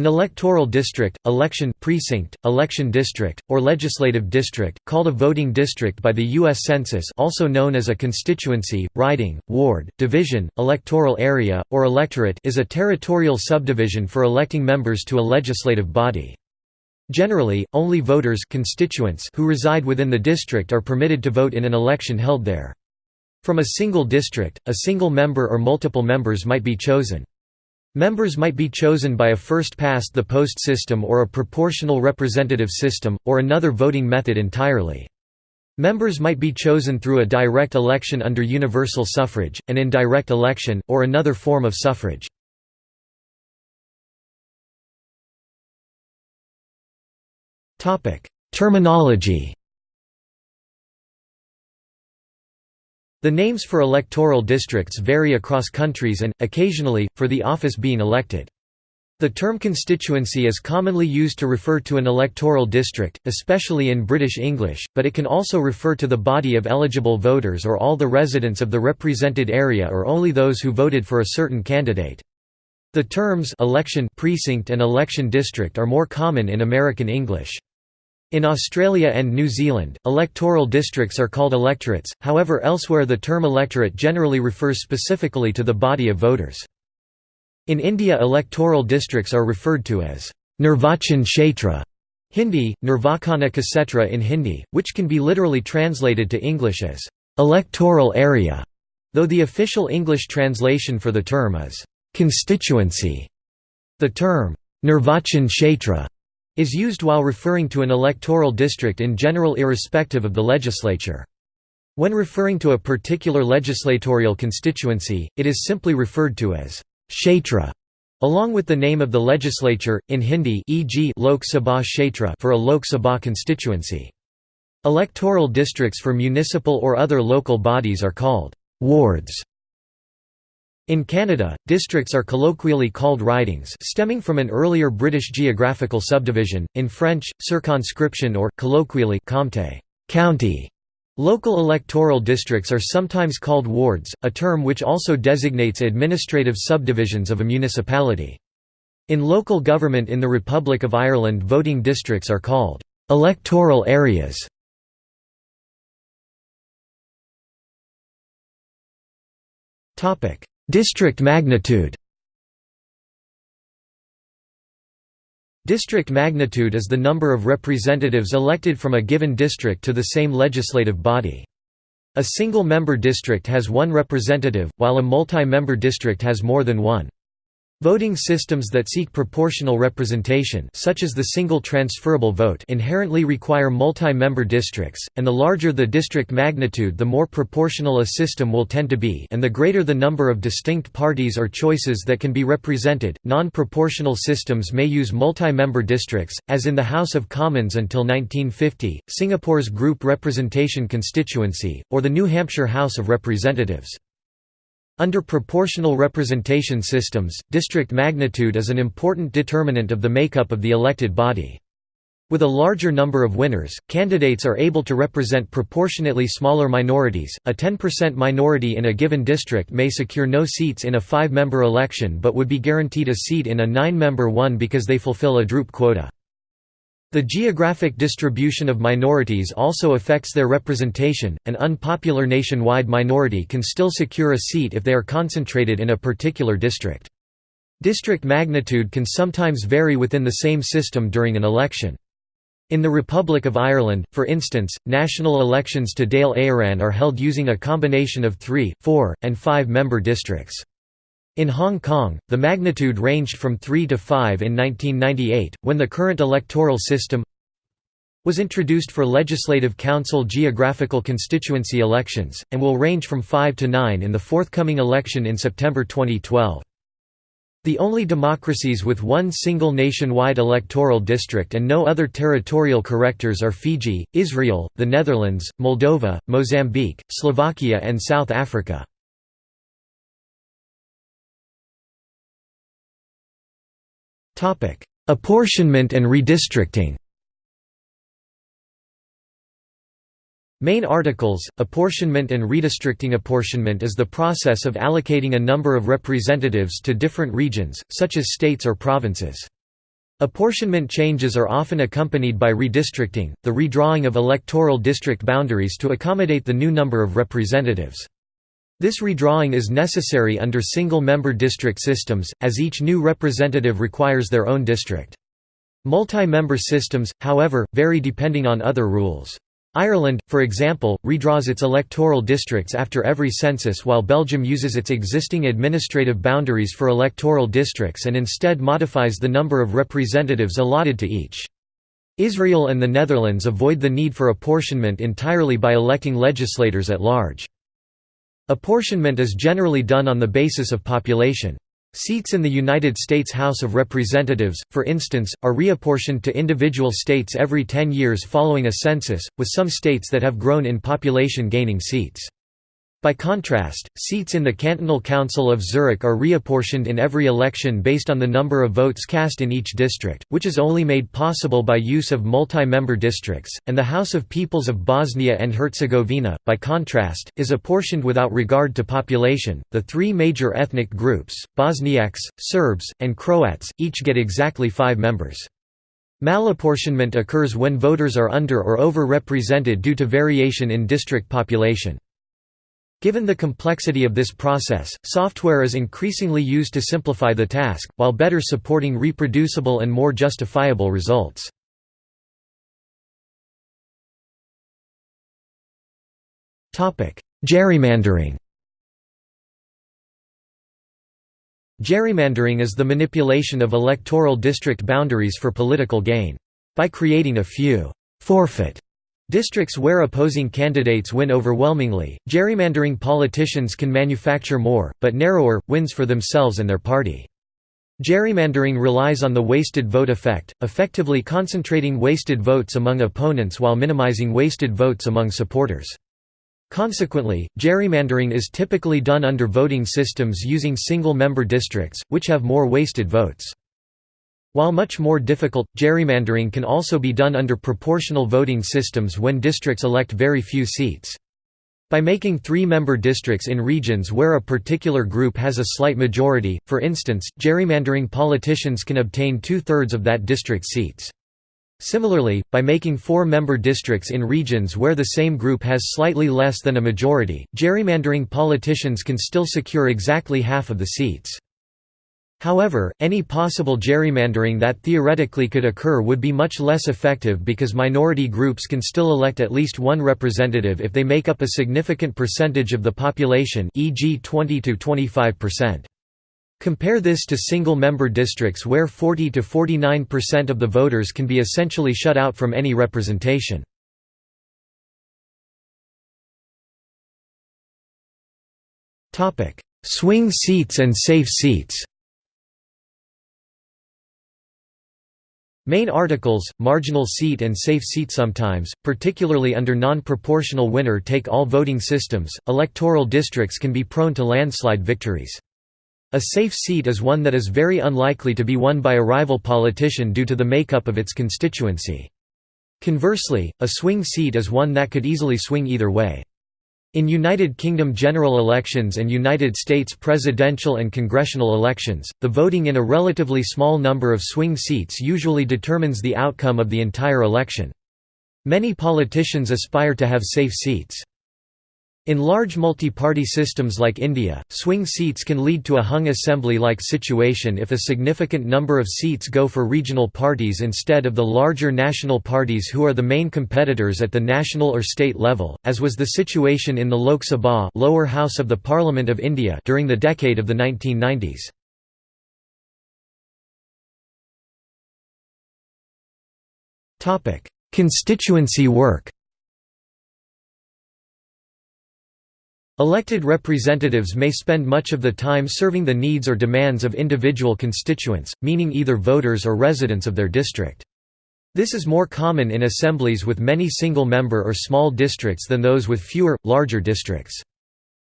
An electoral district, election precinct, election district, or legislative district, called a voting district by the U.S. Census also known as a constituency, riding, ward, division, electoral area, or electorate is a territorial subdivision for electing members to a legislative body. Generally, only voters constituents who reside within the district are permitted to vote in an election held there. From a single district, a single member or multiple members might be chosen. Members might be chosen by a first-past-the-post system or a proportional representative system, or another voting method entirely. Members might be chosen through a direct election under universal suffrage, an indirect election, or another form of suffrage. Terminology The names for electoral districts vary across countries and, occasionally, for the office being elected. The term constituency is commonly used to refer to an electoral district, especially in British English, but it can also refer to the body of eligible voters or all the residents of the represented area or only those who voted for a certain candidate. The terms election precinct and election district are more common in American English. In Australia and New Zealand, electoral districts are called electorates, however elsewhere the term electorate generally refers specifically to the body of voters. In India electoral districts are referred to as Nirvachan Kshetra, Hindi, Nirvakana Kasetra in Hindi, which can be literally translated to English as electoral area, though the official English translation for the term is constituency. The term Nirvachan Kshetra is used while referring to an electoral district in general irrespective of the legislature. When referring to a particular legislatorial constituency, it is simply referred to as kshetra, along with the name of the legislature, in Hindi e.g. Lok Sabha Kshetra for a Lok Sabha constituency. Electoral districts for municipal or other local bodies are called wards. In Canada, districts are colloquially called ridings stemming from an earlier British geographical subdivision, in French, circonscription or, colloquially, comté county". Local electoral districts are sometimes called wards, a term which also designates administrative subdivisions of a municipality. In local government in the Republic of Ireland voting districts are called «electoral areas». District magnitude District magnitude is the number of representatives elected from a given district to the same legislative body. A single-member district has one representative, while a multi-member district has more than one. Voting systems that seek proportional representation such as the single transferable vote inherently require multi-member districts, and the larger the district magnitude the more proportional a system will tend to be and the greater the number of distinct parties or choices that can be represented. Non-proportional systems may use multi-member districts, as in the House of Commons until 1950, Singapore's Group Representation Constituency, or the New Hampshire House of Representatives. Under proportional representation systems, district magnitude is an important determinant of the makeup of the elected body. With a larger number of winners, candidates are able to represent proportionately smaller minorities. A 10% minority in a given district may secure no seats in a five member election but would be guaranteed a seat in a nine member one because they fulfill a Droop quota. The geographic distribution of minorities also affects their representation. An unpopular nationwide minority can still secure a seat if they are concentrated in a particular district. District magnitude can sometimes vary within the same system during an election. In the Republic of Ireland, for instance, national elections to Dáil Éireann are held using a combination of three, four, and five-member districts. In Hong Kong, the magnitude ranged from 3 to 5 in 1998, when the current electoral system was introduced for Legislative Council geographical constituency elections, and will range from 5 to 9 in the forthcoming election in September 2012. The only democracies with one single nationwide electoral district and no other territorial correctors are Fiji, Israel, the Netherlands, Moldova, Mozambique, Slovakia and South Africa. Apportionment and redistricting Main articles, Apportionment and Redistricting Apportionment is the process of allocating a number of representatives to different regions, such as states or provinces. Apportionment changes are often accompanied by redistricting, the redrawing of electoral district boundaries to accommodate the new number of representatives. This redrawing is necessary under single-member district systems, as each new representative requires their own district. Multi-member systems, however, vary depending on other rules. Ireland, for example, redraws its electoral districts after every census while Belgium uses its existing administrative boundaries for electoral districts and instead modifies the number of representatives allotted to each. Israel and the Netherlands avoid the need for apportionment entirely by electing legislators at large. Apportionment is generally done on the basis of population. Seats in the United States House of Representatives, for instance, are reapportioned to individual states every 10 years following a census, with some states that have grown in population gaining seats. By contrast, seats in the Cantonal Council of Zurich are reapportioned in every election based on the number of votes cast in each district, which is only made possible by use of multi-member districts, and the House of Peoples of Bosnia and Herzegovina, by contrast, is apportioned without regard to population. The three major ethnic groups, Bosniaks, Serbs, and Croats, each get exactly five members. Malapportionment occurs when voters are under or over-represented due to variation in district population. Given the complexity of this process, software is increasingly used to simplify the task, while better supporting reproducible and more justifiable results. Gerrymandering Gerrymandering is the manipulation of electoral district boundaries for political gain. By creating a few «forfeit» Districts where opposing candidates win overwhelmingly, gerrymandering politicians can manufacture more, but narrower, wins for themselves and their party. Gerrymandering relies on the wasted vote effect, effectively concentrating wasted votes among opponents while minimizing wasted votes among supporters. Consequently, gerrymandering is typically done under voting systems using single-member districts, which have more wasted votes. While much more difficult, gerrymandering can also be done under proportional voting systems when districts elect very few seats. By making three-member districts in regions where a particular group has a slight majority, for instance, gerrymandering politicians can obtain two-thirds of that district's seats. Similarly, by making four-member districts in regions where the same group has slightly less than a majority, gerrymandering politicians can still secure exactly half of the seats. However, any possible gerrymandering that theoretically could occur would be much less effective because minority groups can still elect at least one representative if they make up a significant percentage of the population e.g. 20 to 25%. Compare this to single-member districts where 40 to 49% of the voters can be essentially shut out from any representation. Swing seats and safe seats Main articles, marginal seat and safe seat Sometimes, particularly under non-proportional winner-take-all voting systems, electoral districts can be prone to landslide victories. A safe seat is one that is very unlikely to be won by a rival politician due to the makeup of its constituency. Conversely, a swing seat is one that could easily swing either way. In United Kingdom general elections and United States presidential and congressional elections, the voting in a relatively small number of swing seats usually determines the outcome of the entire election. Many politicians aspire to have safe seats. In large multi-party systems like India, swing seats can lead to a hung assembly-like situation if a significant number of seats go for regional parties instead of the larger national parties who are the main competitors at the national or state level, as was the situation in the Lok Sabha lower house of the Parliament of India during the decade of the 1990s. Constituency work Elected representatives may spend much of the time serving the needs or demands of individual constituents, meaning either voters or residents of their district. This is more common in assemblies with many single-member or small districts than those with fewer, larger districts.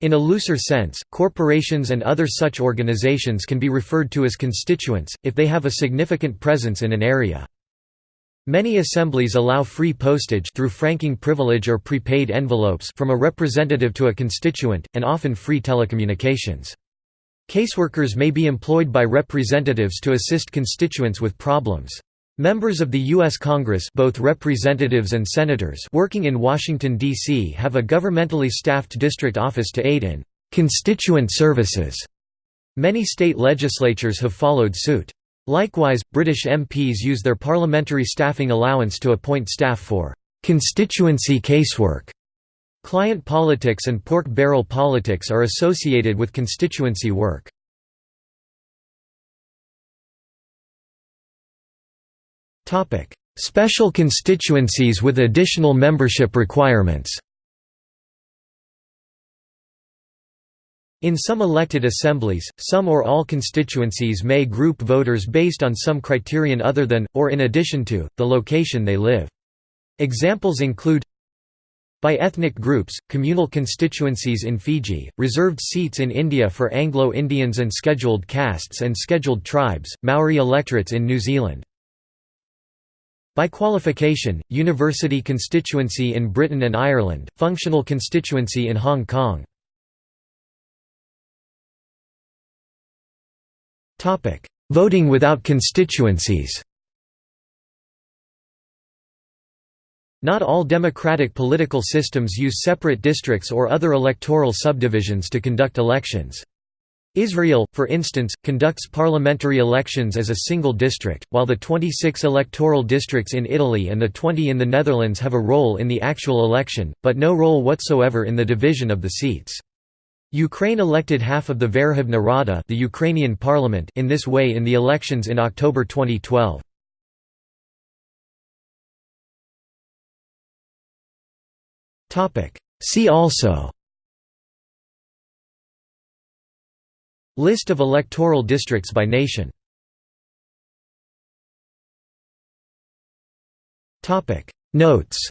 In a looser sense, corporations and other such organizations can be referred to as constituents, if they have a significant presence in an area. Many assemblies allow free postage through franking privilege or prepaid envelopes from a representative to a constituent, and often free telecommunications. Caseworkers may be employed by representatives to assist constituents with problems. Members of the U.S. Congress both representatives and senators working in Washington, D.C. have a governmentally staffed district office to aid in «constituent services». Many state legislatures have followed suit. Likewise, British MPs use their parliamentary staffing allowance to appoint staff for «constituency casework». Client politics and pork barrel politics are associated with constituency work. Special constituencies with additional membership requirements In some elected assemblies, some or all constituencies may group voters based on some criterion other than, or in addition to, the location they live. Examples include by ethnic groups, communal constituencies in Fiji, reserved seats in India for Anglo-Indians and scheduled castes and scheduled tribes, Maori electorates in New Zealand. By qualification, university constituency in Britain and Ireland, functional constituency in Hong Kong. Voting without constituencies Not all democratic political systems use separate districts or other electoral subdivisions to conduct elections. Israel, for instance, conducts parliamentary elections as a single district, while the 26 electoral districts in Italy and the 20 in the Netherlands have a role in the actual election, but no role whatsoever in the division of the seats. Ukraine elected half of the Verkhovna Rada the Ukrainian parliament in this way in the elections in October 2012. See also List of electoral districts by nation Notes